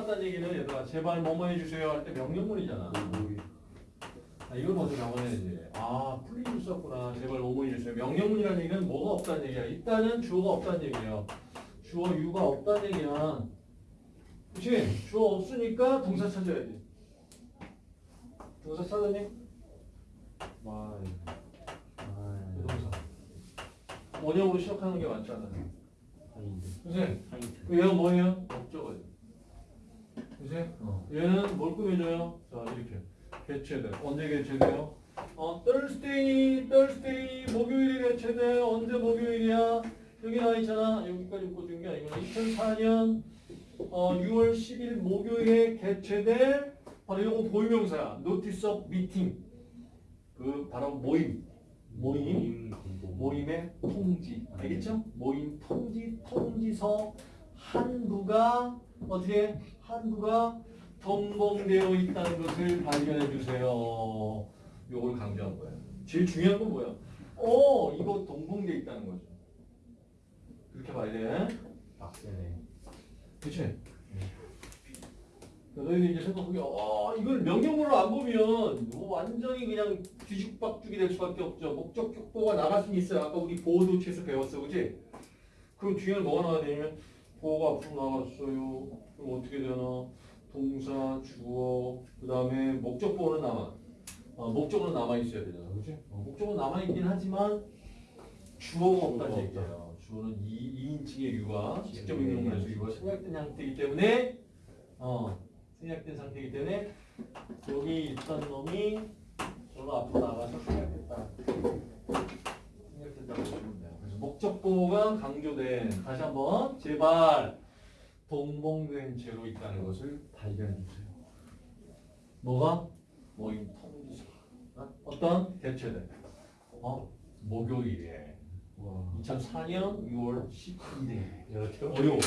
나왔다는 얘기는 얘들아 제발 뭐뭐 해주세요 할 때 명령문이잖아. 아, 이걸 먼저 명언해야지. 아, please를 썼구나. 제발 뭐뭐 해주세요. 명령문이라는 얘기는 뭐가 없다는 얘기야. 일단은 주어가 없다는 얘기예요. 주어 you가 없다는 얘기야. 그치? 주어 없으니까 동사 찾아야지. 동사 찾았니? 마이. 그 동사. 원형으로 시작하는 게 맞잖아. 선생님, 하인드. 얘가 뭐예요? 목적어예요. 그치? 어. 얘는 뭘 꾸며줘요? 자, 이렇게. 개체돼. 언제 개체돼요? 어, Thursday, Thursday, 목요일에 개체돼. 언제 목요일이야? 여기 나와 있잖아. 여기까지 묶어준 게 아니구나. 2004년 어, 6월 10일 목요일에 개최될 바로 이거 보유명사야. Notice of Meeting. 그 바로 모임. 모임. 모임의 통지. 알겠죠? 모임 통지, 통지서 한부가 어떻게 한부가 동봉되어 있다는 것을 발견해 주세요. 요걸 강조한 거예요. 제일 중요한 건 뭐야? 어, 이거 동봉되어 있다는 거죠. 그렇게 봐야 돼. 빡세네. 그치? 너희들 이제 생각하기, 어, 이걸 명령문으로 안 보면 뭐 완전히 그냥 뒤죽박죽이 될 수밖에 없죠. 목적 격보가 나갈 수는 있어요. 아까 우리 보호도치에서 배웠어, 그치? 그럼 뒤에는 뭐가 나와야 되냐면, 보 호가 앞으로 나갔어요. 그럼 어떻게 되나? 동사, 주어, 그 다음에 목적 보호는 남아. 어, 목적은 남아 있어야 되잖아, 그치? 어, 목적은 남아 있긴 하지만 주어가 없다는 얘기예요. 주어는 2, 2인칭의 유가 직접 명령문에서 유가 생략된 상태이기 때문에 어, 생략된 상태이기 때문에 여기 있던 놈이 저로 앞으로 나가서 생략됐다. 생략됐다고 보시면 돼요. 그래서 보호가 강조된 다시 한번 제발 동봉된 채로 있다는 것을 발견해 주세요. 뭐가? 모임 통지서. 어? 어떤 개최된 어? 목요일에 와. 2004년 6월 12일에 이렇게 어려워.